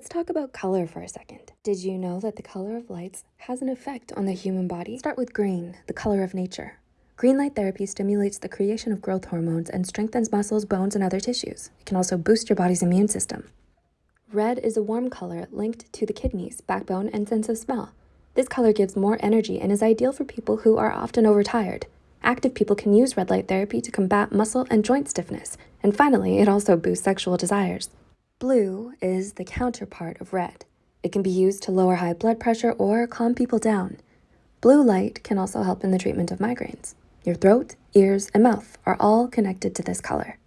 Let's talk about color for a second. Did you know that the color of lights has an effect on the human body? Start with green, the color of nature. Green light therapy stimulates the creation of growth hormones and strengthens muscles, bones, and other tissues. It can also boost your body's immune system. Red is a warm color linked to the kidneys, backbone, and sense of smell. This color gives more energy and is ideal for people who are often overtired. Active people can use red light therapy to combat muscle and joint stiffness. And finally, it also boosts sexual desires. Blue is the counterpart of red. It can be used to lower high blood pressure or calm people down. Blue light can also help in the treatment of migraines. Your throat, ears, and mouth are all connected to this color.